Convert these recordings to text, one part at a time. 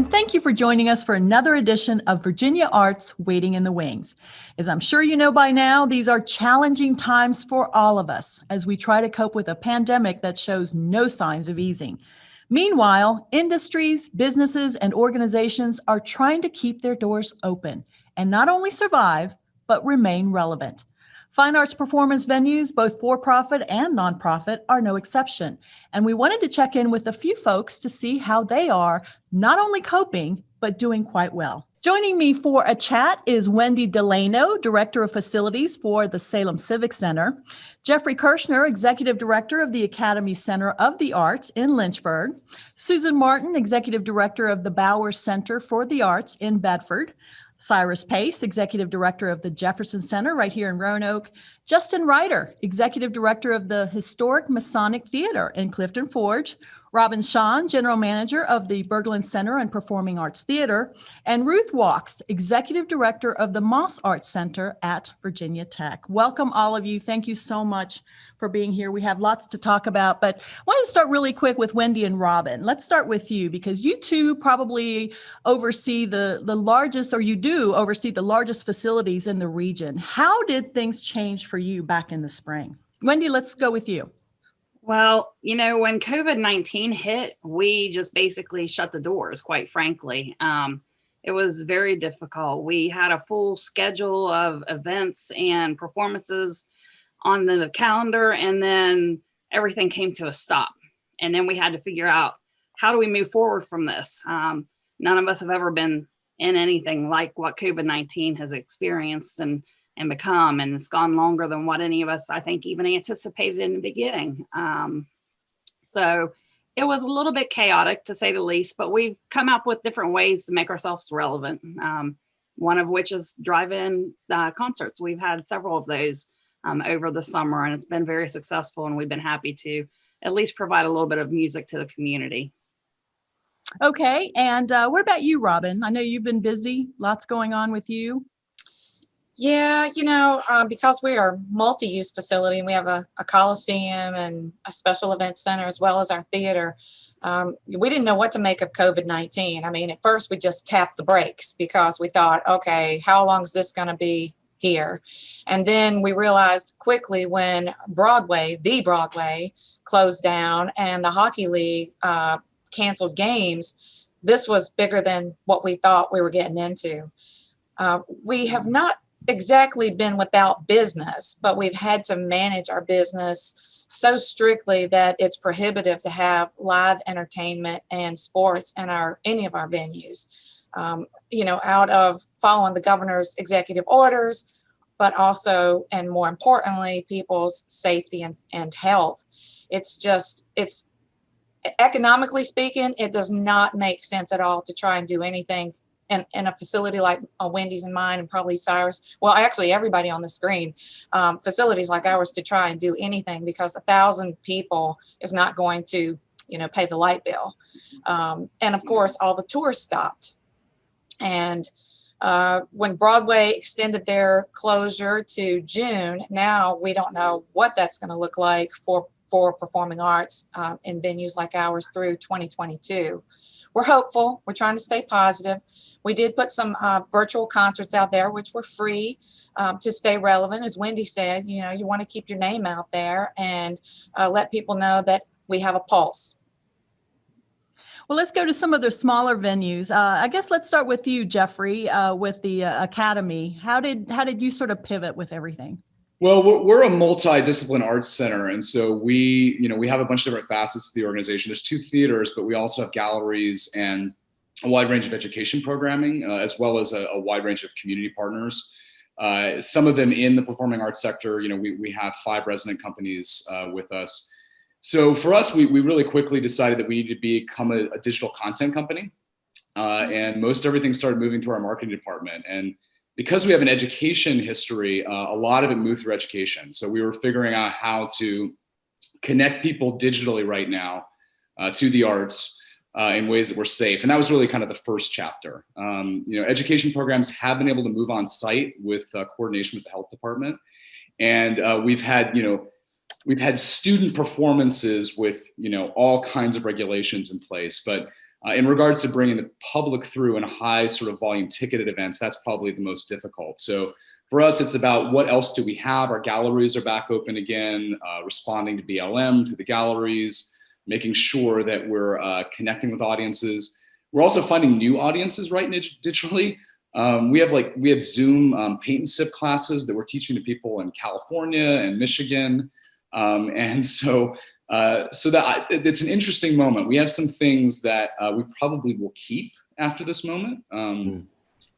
and thank you for joining us for another edition of Virginia Arts Waiting in the Wings. As I'm sure you know by now, these are challenging times for all of us as we try to cope with a pandemic that shows no signs of easing. Meanwhile, industries, businesses, and organizations are trying to keep their doors open and not only survive, but remain relevant. Fine arts performance venues, both for-profit and nonprofit, are no exception. And we wanted to check in with a few folks to see how they are not only coping, but doing quite well. Joining me for a chat is Wendy Delano, Director of Facilities for the Salem Civic Center, Jeffrey Kershner, Executive Director of the Academy Center of the Arts in Lynchburg, Susan Martin, Executive Director of the Bowers Center for the Arts in Bedford, Cyrus Pace, Executive Director of the Jefferson Center right here in Roanoke, Justin Ryder, Executive Director of the Historic Masonic Theater in Clifton Forge, Robin Schon, General Manager of the Berglund Center and Performing Arts Theater, and Ruth Waalkes, Executive Director of the Moss Arts Center at Virginia Tech. Welcome all of you. Thank you so much for being here. We have lots to talk about, but I want to start really quick with Wendy and Robin. Let's start with you because you two probably oversee the, the largest, or you do oversee the largest facilities in the region. How did things change for you back in the spring? Wendy, let's go with you. Well, you know, when COVID-19 hit, we just basically shut the doors, quite frankly. Um, it was very difficult. We had a full schedule of events and performances on the calendar, and then everything came to a stop. And then we had to figure out how do we move forward from this? Um, none of us have ever been in anything like what COVID-19 has experienced. And and become. And it's gone longer than what any of us, I think, even anticipated in the beginning. Um, so it was a little bit chaotic to say the least, but we've come up with different ways to make ourselves relevant. Um, one of which is drive-in uh, concerts. We've had several of those um, over the summer and it's been very successful and we've been happy to at least provide a little bit of music to the community. Okay, and uh, what about you, Robin? I know you've been busy, lots going on with you. Yeah, you know, uh, because we are multi-use facility and we have a, a coliseum and a special event center as well as our theater, um, we didn't know what to make of COVID-19. I mean, at first we just tapped the brakes because we thought, okay, how long is this going to be here? And then we realized quickly when Broadway, the Broadway, closed down and the Hockey League uh, canceled games, this was bigger than what we thought we were getting into. Uh, we have not exactly been without business, but we've had to manage our business so strictly that it's prohibitive to have live entertainment and sports in our any of our venues. Um, you know, out of following the governor's executive orders, but also, and more importantly, people's safety and, and health. It's just, it's economically speaking, it does not make sense at all to try and do anything in, in a facility like a Wendy's and mine and probably Cyrus, well, actually everybody on the screen, um, facilities like ours to try and do anything because a thousand people is not going to, you know, pay the light bill. Um, and of course, all the tours stopped. And uh, when Broadway extended their closure to June, now we don't know what that's going to look like for, for performing arts uh, in venues like ours through 2022 we're hopeful. We're trying to stay positive. We did put some uh, virtual concerts out there, which were free um, to stay relevant. As Wendy said, you know, you want to keep your name out there and uh, let people know that we have a pulse. Well, let's go to some of the smaller venues. Uh, I guess let's start with you, Jeffrey, uh, with the uh, Academy. How did how did you sort of pivot with everything? Well, we're a multi-discipline arts center. And so we, you know, we have a bunch of different facets to the organization. There's two theaters, but we also have galleries and a wide range of education programming, uh, as well as a, a, wide range of community partners. Uh, some of them in the performing arts sector, you know, we, we have five resident companies uh, with us. So for us, we, we really quickly decided that we needed to become a, a digital content company. Uh, and most everything started moving through our marketing department. And because we have an education history, uh, a lot of it moved through education. So we were figuring out how to connect people digitally right now uh, to the arts uh, in ways that were safe. And that was really kind of the first chapter. Um, you know, education programs have been able to move on site with uh, coordination with the health department. And uh, we've had, you know, we've had student performances with, you know, all kinds of regulations in place. But Uh, in regards to bringing the public through in high sort of volume ticketed events, that's probably the most difficult. So for us, it's about what else do we have? Our galleries are back open again, uh, responding to BLM through the galleries, making sure that we're uh, connecting with audiences. We're also finding new audiences right digitally. Um, we have like we have Zoom um, paint and sip classes that we're teaching to people in California and Michigan, um, and so uh, so that I, it's an interesting moment. We have some things that uh, we probably will keep after this moment. Mm.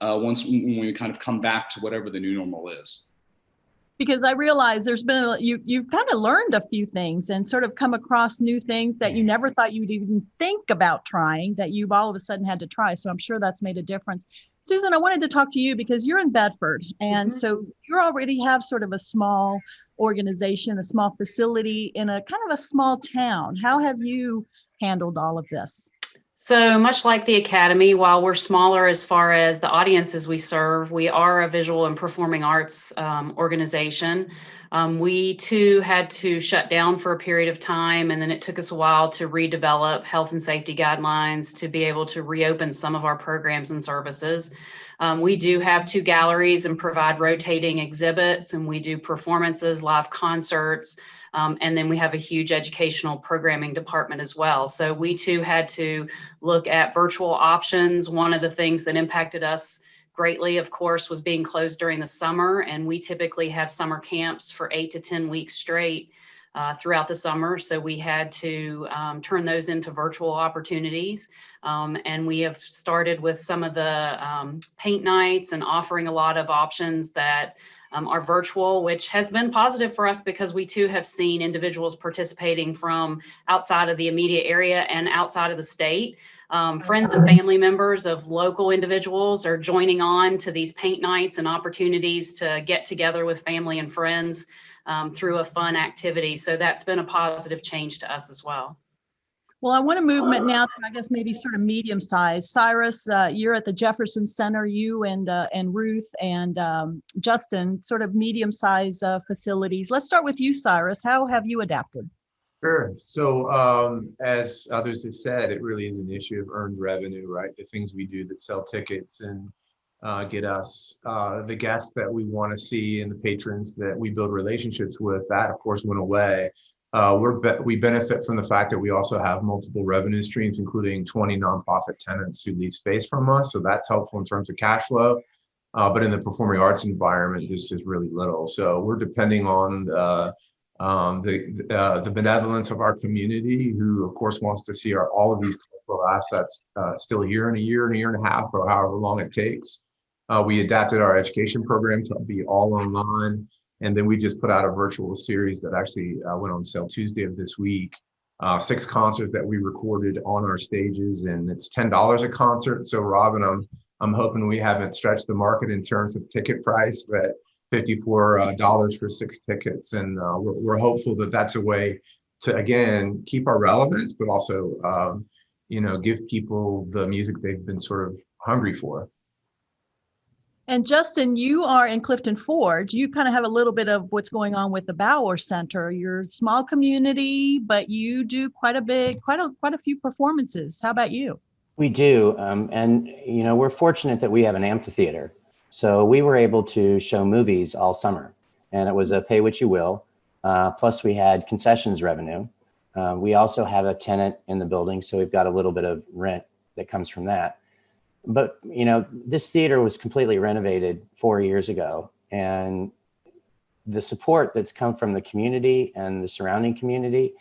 Uh, once when we kind of come back to whatever the new normal is because I realize there's been a, you you've kind of learned a few things and sort of come across new things that you never thought you'd even think about trying that you've all of a sudden had to try. So I'm sure that's made a difference. Susan, I wanted to talk to you because you're in Bedford, and mm-hmm. so you already have sort of a small organization, a small facility in a kind of a small town. How have you handled all of this? So much like the Academy, while we're smaller as far as the audiences we serve, we are a visual and performing arts um, organization. Um, we too had to shut down for a period of time, and then it took us a while to redevelop health and safety guidelines to be able to reopen some of our programs and services. Um, we do have two galleries and provide rotating exhibits, and we do performances, live concerts, um, and then we have a huge educational programming department as well. So we too had to look at virtual options. One of the things that impacted us greatly, of course, was being closed during the summer. And we typically have summer camps for eight to 10 weeks straight. Uh, throughout the summer. So we had to um, turn those into virtual opportunities. Um, and we have started with some of the um, paint nights and offering a lot of options that um, are virtual, which has been positive for us because we too have seen individuals participating from outside of the immediate area and outside of the state. Um, friends and family members of local individuals are joining on to these paint nights and opportunities to get together with family and friends um, through a fun activity. So that's been a positive change to us as well. Well, I want to move now to, I guess, maybe sort of medium size. Cyrus, uh, you're at the Jefferson Center, you and uh, and Ruth and um, Justin, sort of medium size uh, facilities. Let's start with you, Cyrus. How have you adapted? Sure. So um, as others have said, it really is an issue of earned revenue, right? The things we do that sell tickets and uh, get us uh, the guests that we want to see and the patrons that we build relationships with, that of course went away. Uh, we're be we benefit from the fact that we also have multiple revenue streams, including 20 nonprofit tenants who lease space from us. So that's helpful in terms of cash flow. Uh, but in the performing arts environment, there's just really little. So we're depending on the, um, the, uh, the benevolence of our community, who of course wants to see our, all of these cultural assets uh, still here in a year and a year and a half, or however long it takes. Uh, we adapted our education program to be all online. And then we just put out a virtual series that actually uh, went on sale Tuesday of this week. Uh, six concerts that we recorded on our stages, and it's ten dollars a concert. So, Robin, I'm I'm hoping we haven't stretched the market in terms of ticket price, but fifty-four uh, dollars for six tickets, and uh, we're, we're hopeful that that's a way to again keep our relevance, but also um, you know give people the music they've been sort of hungry for. And Justin, you are in Clifton Forge. You kind of have a little bit of what's going on with the Bower Center. You're a small community, but you do quite a big, quite a quite a few performances. How about you? We do, um, and you know we're fortunate that we have an amphitheater, so we were able to show movies all summer, and it was a pay what you will. Uh, plus, we had concessions revenue. Uh, we also have a tenant in the building, so we've got a little bit of rent that comes from that but you know, this theater was completely renovated four years ago and the support that's come from the community and the surrounding community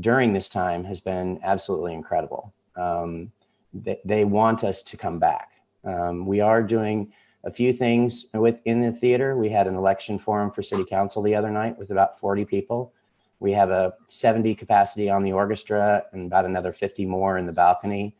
during this time has been absolutely incredible. Um, they, they, want us to come back. Um, we are doing a few things within the theater. We had an election forum for city council the other night with about 40 people. We have a 70 capacity on the orchestra and about another 50 more in the balcony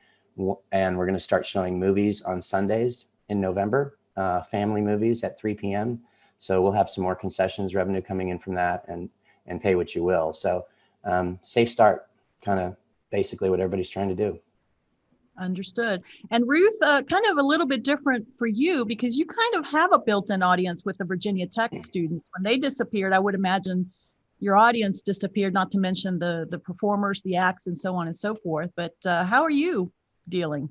and we're going to start showing movies on Sundays in November, uh, family movies at 3 p.m. So we'll have some more concessions revenue coming in from that and, and pay what you will. So um, safe start, kind of basically what everybody's trying to do. Understood. And Ruth, uh, kind of a little bit different for you because you kind of have a built-in audience with the Virginia Tech mm. students. When they disappeared, I would imagine your audience disappeared, not to mention the, the performers, the acts, and so on and so forth. But uh, how are you dealing?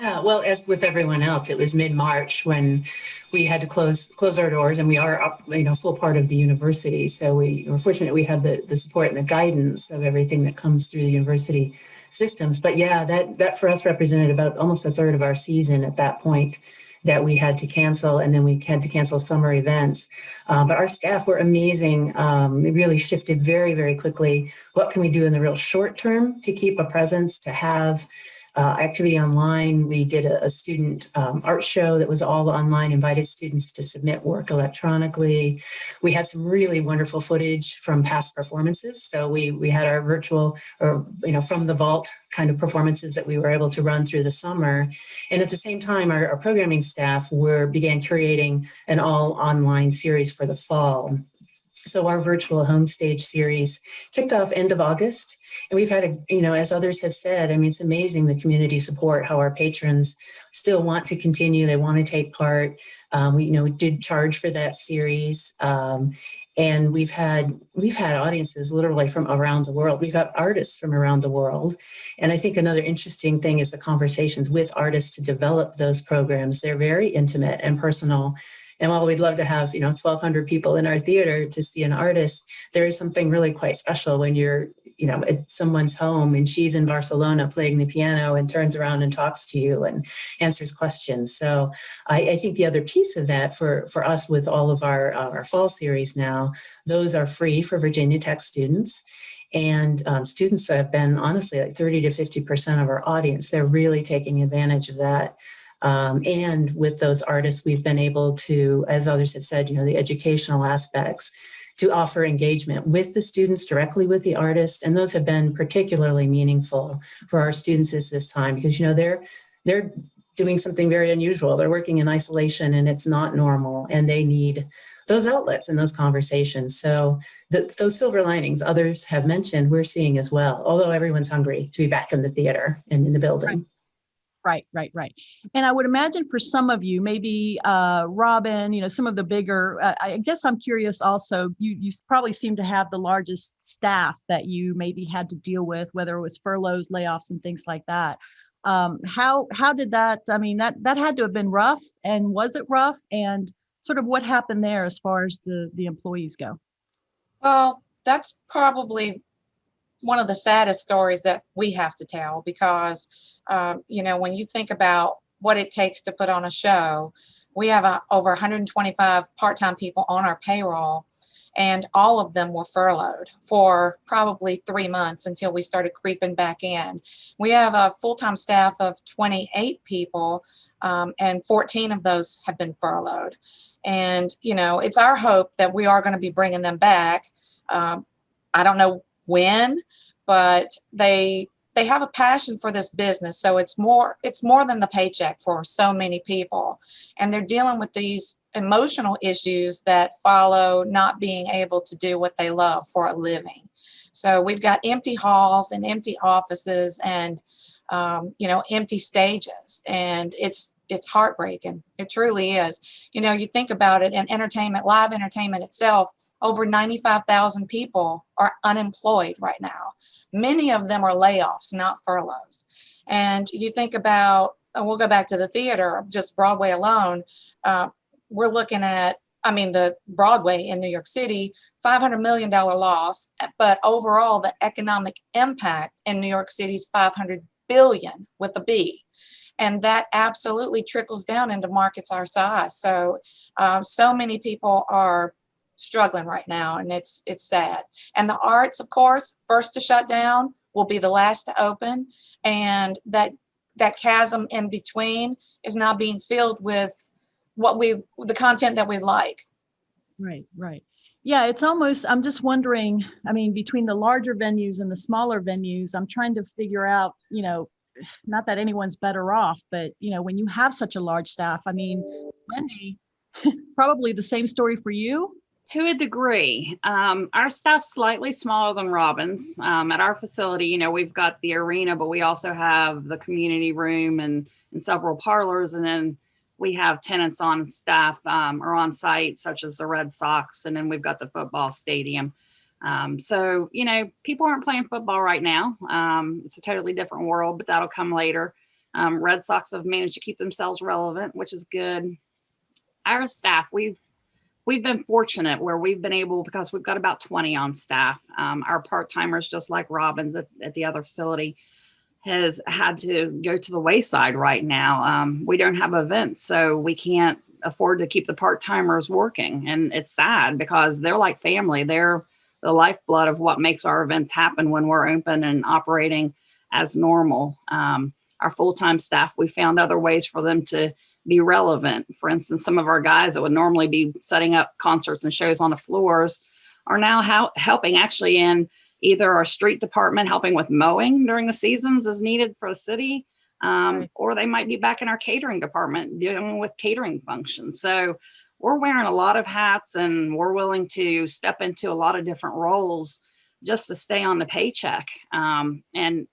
Uh, well, as with everyone else, it was mid-March when we had to close close our doors, and we are up, you know, full part of the university. So we were fortunate we had the the support and the guidance of everything that comes through the university systems. But yeah, that that for us represented about almost a third of our season at that point that we had to cancel, and then we had to cancel summer events. Uh, but our staff were amazing. Um, it really shifted very, very quickly. What can we do in the real short term to keep a presence, to have uh, activity online. We did a, a student um, art show that was all online, invited students to submit work electronically. We had some really wonderful footage from past performances. So we, we had our virtual or, you know, from the vault kind of performances that we were able to run through the summer. And at the same time, our, our programming staff were began curating an all online series for the fall. So our virtual home stage series kicked off end of August. And we've had, a, you know, as others have said, I mean, it's amazing the community support, how our patrons still want to continue. They want to take part. Um, we, you know, did charge for that series. Um, and we've had we've had audiences literally from around the world we've got artists from around the world and i think another interesting thing is the conversations with artists to develop those programs they're very intimate and personal and while we'd love to have, you know, 1200 people in our theater to see an artist, there is something really quite special when you're, you know, at someone's home and she's in Barcelona playing the piano and turns around and talks to you and answers questions. So I, I think the other piece of that for, for us with all of our, uh, our fall series now, those are free for Virginia Tech students. And um, students have been honestly like 30 to 50% of our audience. They're really taking advantage of that. Um, and with those artists, we've been able to, as others have said, you know, the educational aspects to offer engagement with the students directly with the artists. And those have been particularly meaningful for our students at this time because, you know, they're, they're doing something very unusual. They're working in isolation and it's not normal and they need those outlets and those conversations. So the, those silver linings others have mentioned, we're seeing as well, although everyone's hungry to be back in the theater and in the building. Right, right, right. Right. And I would imagine for some of you, maybe uh, Robin, you know, some of the bigger, uh, I guess I'm curious also, you, you probably seem to have the largest staff that you maybe had to deal with, whether it was furloughs, layoffs and things like that. Um, how, how did that, I mean, that, that had to have been rough and was it rough? And sort of what happened there as far as the, the employees go? Well, that's probably one of the saddest stories that we have to tell because um, you know, when you think about what it takes to put on a show, we have uh, over 125 part-time people on our payroll and all of them were furloughed for probably three months until we started creeping back in. We have a full-time staff of 28 people um, and 14 of those have been furloughed. And, you know, it's our hope that we are going to be bringing them back. Um, I don't know when, but they they have a passion for this business. So it's more it's more than the paycheck for so many people. And they're dealing with these emotional issues that follow not being able to do what they love for a living. So we've got empty halls and empty offices and um, you know empty stages. And it's it's heartbreaking. It truly is. You know you think about it in entertainment live entertainment itself over 95,000 people are unemployed right now Many of them are layoffs, not furloughs. And you think about, we'll go back to the theater, just Broadway alone, uh, we're looking at, I mean, the Broadway in New York City, $500 million loss, but overall the economic impact in New York City is 500 billion with a B and that absolutely trickles down into markets our size. So, uh, so many people are struggling right now and it's it's sad. And the arts of course first to shut down will be the last to open and that that chasm in between is now being filled with what we the content that we like. Right right. Yeah it's almost i'm just wondering i mean between the larger venues and the smaller venues i'm trying to figure out you know not that anyone's better off but you know when you have such a large staff i mean wendy probably the same story for you to a degree. Um, our staff's slightly smaller than Robin's. Um, at our facility, you know, we've got the arena, but we also have the community room and, and several parlors. And then we have tenants on staff um, or on site, such as the Red Sox. And then we've got the football stadium. Um, so, you know, people aren't playing football right now. Um, it's a totally different world, but that'll come later. Um, Red Sox have managed to keep themselves relevant, which is good. Our staff, we've we've been fortunate where we've been able because we've got about 20 on staff. Um, our part timers, just like Robin's at, at the other facility, has had to go to the wayside right now. Um, we don't have events, so we can't afford to keep the part timers working, and it's sad because they're like family. They're the lifeblood of what makes our events happen when we're open and operating as normal. Um, our full-time staff, we found other ways for them to be relevant. For instance, some of our guys that would normally be setting up concerts and shows on the floors are now how, helping actually in either our street department, helping with mowing during the seasons as needed for the city, um, Right. or they might be back in our catering department dealing with catering functions. So we're wearing a lot of hats and we're willing to step into a lot of different roles just to stay on the paycheck. Um, and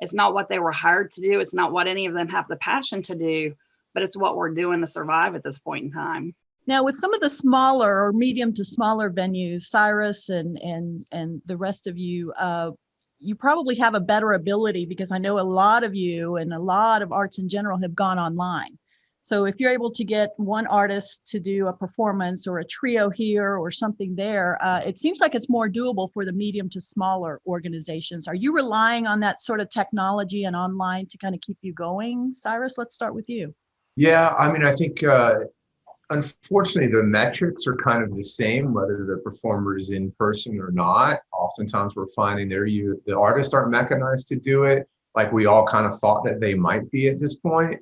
it's not what they were hired to do. It's not what any of them have the passion to do, but it's what we're doing to survive at this point in time. Now, with some of the smaller or medium to smaller venues, Cyrus and and and the rest of you, uh, you probably have a better ability because I know a lot of you and a lot of arts in general have gone online. So if you're able to get one artist to do a performance or a trio here or something there, uh, it seems like it's more doable for the medium to smaller organizations. Are you relying on that sort of technology and online to kind of keep you going? Cyrus, let's start with you. Yeah, I mean, I think uh, unfortunately the metrics are kind of the same, whether the performer is in person or not. Oftentimes we're finding there you the artists aren't mechanized to do it like we all kind of thought that they might be at this point,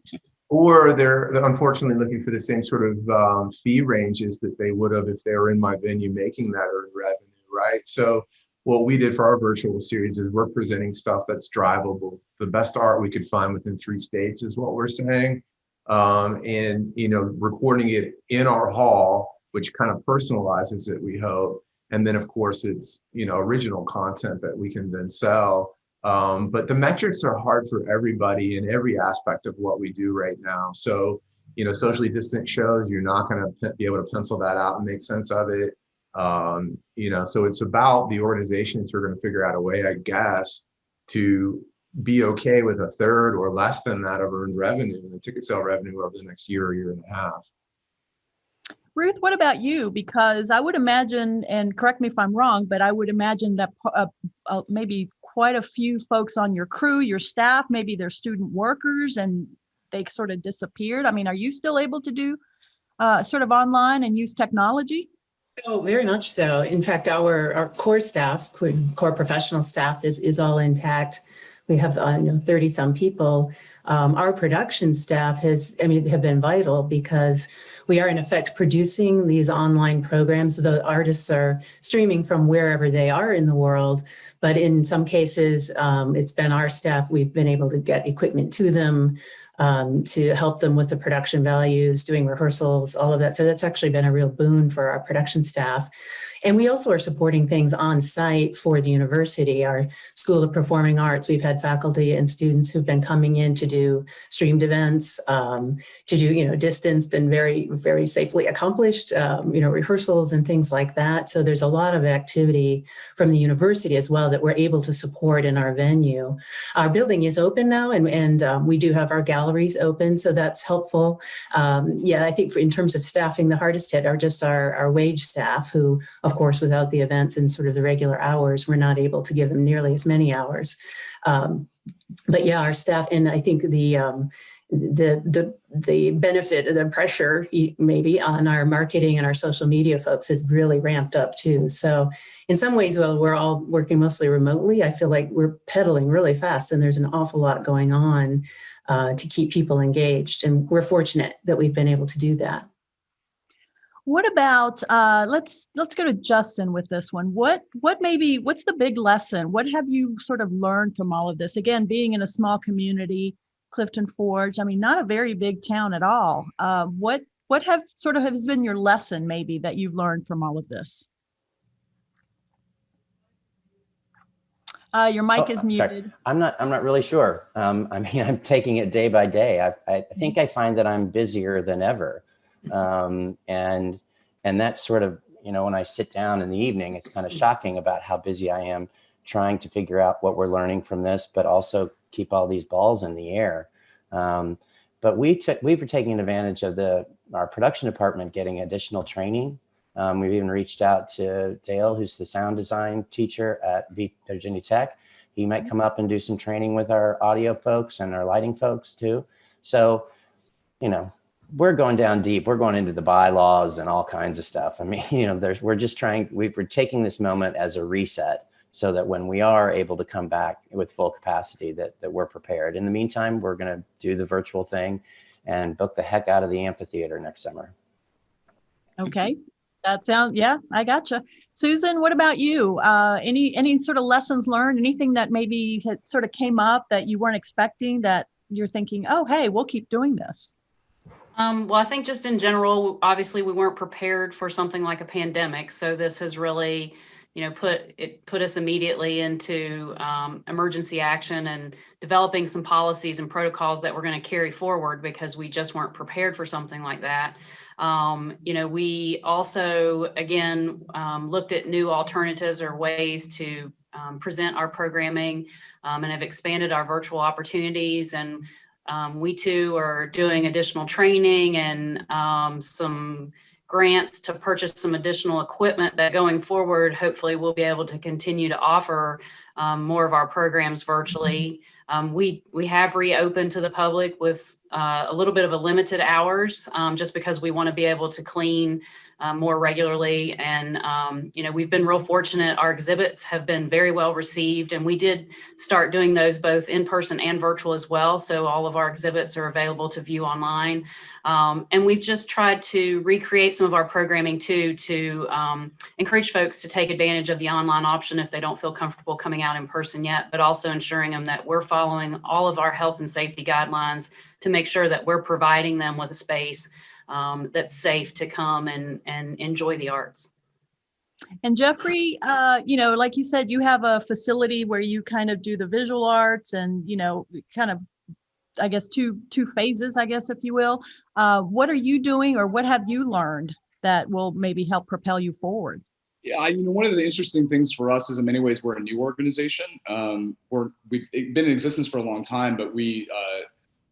or they're unfortunately looking for the same sort of um, fee ranges that they would have if they were in my venue making that earned revenue, right? So what we did for our virtual series is we're presenting stuff that's drivable. The best art we could find within three states is what we're saying um, and you know recording it in our hall which kind of personalizes it we hope. And then of course it's you know original content that we can then sell. Um, but the metrics are hard for everybody in every aspect of what we do right now. So you know socially distant shows you're not going to be able to pencil that out and make sense of it. Um, you know so it's about the organizations who are going to figure out a way i guess to be okay with a third or less than that of earned revenue and ticket sale revenue over the next year or year and a half. Ruth, what about you? Because I would imagine, and correct me if I'm wrong, but I would imagine that uh, uh, maybe quite a few folks on your crew, your staff, maybe they're student workers and they sort of disappeared. I mean, are you still able to do uh, sort of online and use technology? Oh, very much so. In fact, our, our core staff, core core professional staff is, is all intact. We have, uh, know, 30 some people. Um, our production staff has, I mean, have been vital because we are in effect producing these online programs. The artists are streaming from wherever they are in the world. But in some cases, um, it's been our staff, we've been able to get equipment to them um, to help them with the production values, doing rehearsals, all of that. So that's actually been a real boon for our production staff. And we also are supporting things on site for the university, our School of Performing Arts. We've had faculty and students who've been coming in to do streamed events, um, to do, you know, distanced and very, very safely accomplished, um, you know, rehearsals and things like that. So there's a lot of activity from the university as well that we're able to support in our venue. Our building is open now and, and um, we do have our galleries open, so that's helpful. Um, yeah, I think for, in terms of staffing, the hardest hit are just our, our wage staff who, of course, without the events and sort of the regular hours, we're not able to give them nearly as many hours. Um, but yeah, our staff, and I think the, um, the, the, the benefit of the pressure maybe on our marketing and our social media folks has really ramped up too. So in some ways, well, we're all working mostly remotely. I feel like we're pedaling really fast and there's an awful lot going on uh, to keep people engaged. And we're fortunate that we've been able to do that. What about uh, let's let's go to Justin with this one. What what maybe what's the big lesson? What have you sort of learned from all of this? Again, being in a small community, Clifton Forge. I mean, not a very big town at all. Uh, what what have sort of has been your lesson maybe that you've learned from all of this? Uh, your mic Oh, is sorry. muted. I'm not, I'm not really sure. Um, I mean, I'm taking it day by day. I, I think I find that I'm busier than ever. Um, and, and that's sort of, you know, when I sit down in the evening, it's kind of shocking about how busy I am trying to figure out what we're learning from this, but also keep all these balls in the air. Um, but we took we were taking advantage of the our production department getting additional training. Um, we've even reached out to Dale, who's the sound design teacher at Virginia Tech. He might come up and do some training with our audio folks and our lighting folks too. So, you know, we're going down deep. We're going into the bylaws and all kinds of stuff. I mean, you know, there's we're just trying. We, we're taking this moment as a reset so that when we are able to come back with full capacity, that that we're prepared. In the meantime, we're going to do the virtual thing and book the heck out of the amphitheater next summer. Okay, that sounds, yeah, I gotcha. Susan, what about you? Uh, any, any sort of lessons learned, anything that maybe sort of came up that you weren't expecting that you're thinking, oh, hey, we'll keep doing this? Um, well, I think just in general, obviously we weren't prepared for something like a pandemic. So this has really, you know, put it put us immediately into um, emergency action and developing some policies and protocols that we're going to carry forward because we just weren't prepared for something like that. Um, you know, we also again um, looked at new alternatives or ways to um, present our programming um, and have expanded our virtual opportunities and um, we too are doing additional training and um, some grants to purchase some additional equipment that going forward, hopefully we'll be able to continue to offer um, more of our programs virtually. Um, we, we have reopened to the public with uh, a little bit of a limited hours um, just because we want to be able to clean uh, more regularly. And, um, you know, we've been real fortunate. Our exhibits have been very well received and we did start doing those both in person and virtual as well. So all of our exhibits are available to view online. Um, and we've just tried to recreate some of our programming too, to um, encourage folks to take advantage of the online option if they don't feel comfortable coming out in person yet, but also ensuring them that we're following all of our health and safety guidelines to make sure that we're providing them with a space um, that's safe to come and, and enjoy the arts. And Jeffrey, uh, you know, like you said, you have a facility where you kind of do the visual arts and, you know, kind of, I guess, two, two phases, I guess, if you will. Uh, what are you doing or what have you learned that will maybe help propel you forward? Yeah, I, you know, one of the interesting things for us is in many ways we're a new organization. Um, we're we've been in existence for a long time, but we uh,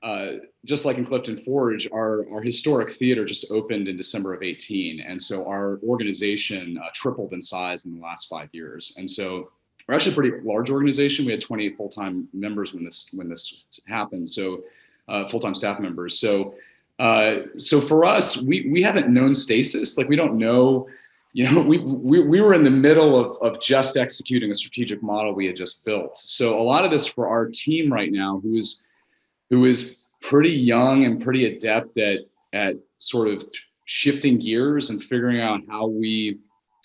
uh, just like in Clifton Forge, our our historic theater just opened in December of 18, and so our organization uh, tripled in size in the last five years. And so we're actually a pretty large organization. We had 28 full time members when this when this happened. So uh, full time staff members. So uh, so for us, we we haven't known stasis. Like we don't know you know, we, we, we were in the middle of, of just executing a strategic model we had just built. So a lot of this for our team right now, who is, who is pretty young and pretty adept at, at sort of shifting gears and figuring out how we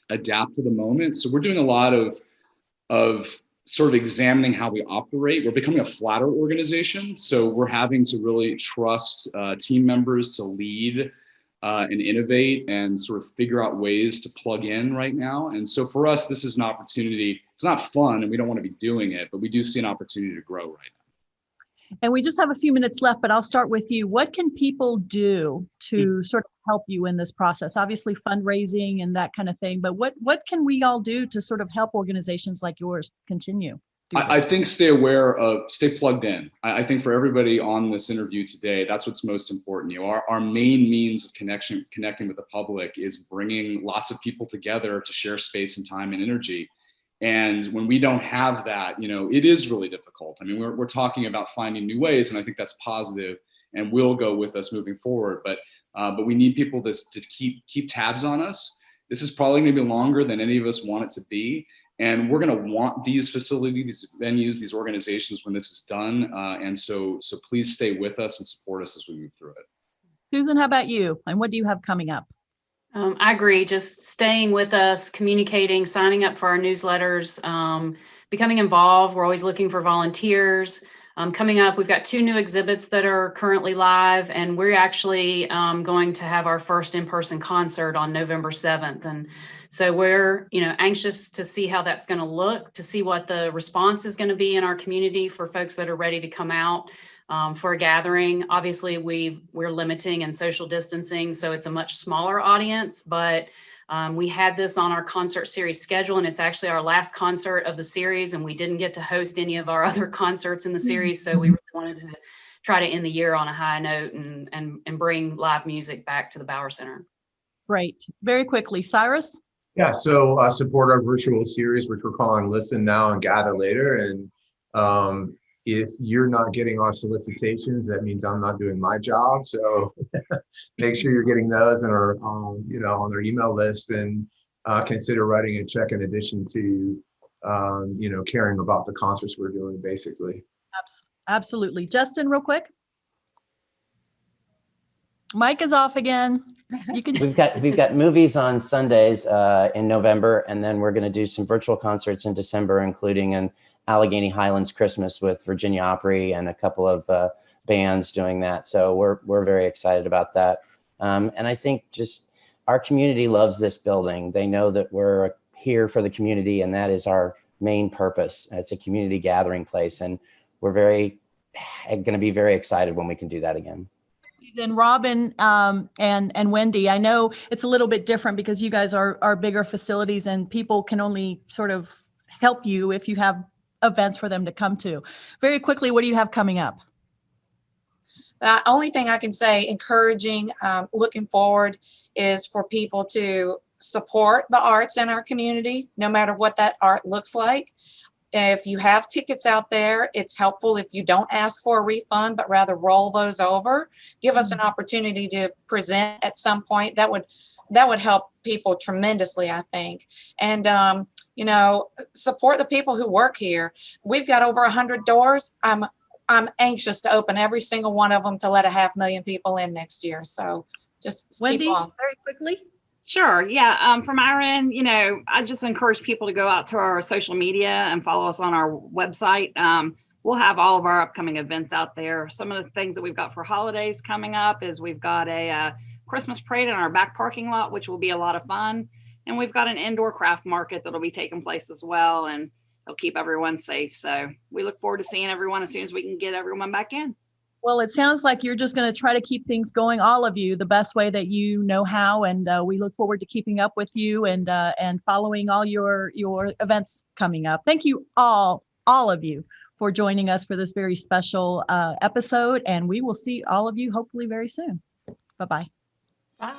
adapt to the moment. So we're doing a lot of, of sort of examining how we operate. We're becoming a flatter organization. So we're having to really trust uh, team members to lead uh, and innovate and sort of figure out ways to plug in right now. And so for us, this is an opportunity. It's not fun and we don't want to be doing it, but we do see an opportunity to grow right now. And we just have a few minutes left, but I'll start with you. What can people do to mm. sort of help you in this process? Obviously fundraising and that kind of thing, but what, what can we all do to sort of help organizations like yours continue? I, I, think stay aware of, stay plugged in. I, I, think for everybody on this interview today, that's what's most important. You know, our, our main means of connection, connecting with the public is bringing lots of people together to share space and time and energy. And when we don't have that, you know, it is really difficult. I mean, we're, we're talking about finding new ways and I think that's positive and will go with us moving forward. But, uh, but we need people to, to keep, keep tabs on us. This is probably gonna be longer than any of us want it to be. And we're going to want these facilities, these venues, these organizations when this is done. Uh, and so, so please stay with us and support us as we move through it. Susan, how about you? And what do you have coming up? Um, I agree. Just staying with us, communicating, signing up for our newsletters, um, becoming involved. We're always looking for volunteers. Um, coming up, we've got two new exhibits that are currently live, and we're actually um, going to have our first in-person concert on November 7th. And so we're, you know, anxious to see how that's going to look, to see what the response is going to be in our community for folks that are ready to come out um, for a gathering. Obviously, we we're limiting and social distancing, so it's a much smaller audience, but um, we had this on our concert series schedule, and it's actually our last concert of the series, and we didn't get to host any of our other concerts in the series, so we really wanted to try to end the year on a high note and, and, and bring live music back to the Bower Center. Great. Very quickly, Cyrus? Yeah, so uh, support our virtual series, which we're calling Listen Now and Gather Later. And um, if you're not getting our solicitations, that means I'm not doing my job. So make sure you're getting those and are, um, you know, on their email list and uh, consider writing a check in addition to, um, you know, caring about the concerts we're doing, basically. Absolutely. Justin, real quick? Mic is off again. You can We've got, we've got movies on Sundays uh, in November, and then we're going to do some virtual concerts in December, including an Alleghany Highlands Christmas with Virginia Opry and a couple of uh, bands doing that. So we're, we're very excited about that. Um, and I think just our community loves this building. They know that we're here for the community, and that is our main purpose. It's a community gathering place, and we're very going to be very excited when we can do that again. then Robin um, and, and Wendy, I know it's a little bit different because you guys are, are bigger facilities and people can only sort of help you if you have events for them to come to. Very quickly, what do you have coming up? The only thing I can say, encouraging, um, looking forward, is for people to support the arts in our community, no matter what that art looks like. If you have tickets out there, it's helpful if you don't ask for a refund, but rather roll those over. Give us an opportunity to present at some point. That would that would help people tremendously, I think. And um, you know, support the people who work here. We've got over a hundred doors. I'm I'm anxious to open every single one of them to let a half million people in next year. So just keep Wendy, on. very quickly? Sure. Yeah. Um, from our end, you know, I just encourage people to go out to our social media and follow us on our website. Um, we'll have all of our upcoming events out there. Some of the things that we've got for holidays coming up is we've got a uh, Christmas parade in our back parking lot, which will be a lot of fun. And we've got an indoor craft market that'll be taking place as well. And it'll keep everyone safe. So we look forward to seeing everyone as soon as we can get everyone back in. Well, it sounds like you're just going to try to keep things going, all of you, the best way that you know how, and uh, we look forward to keeping up with you and uh, and following all your your events coming up. Thank you all, all of you, for joining us for this very special uh, episode, and we will see all of you hopefully very soon. Bye bye. Bye.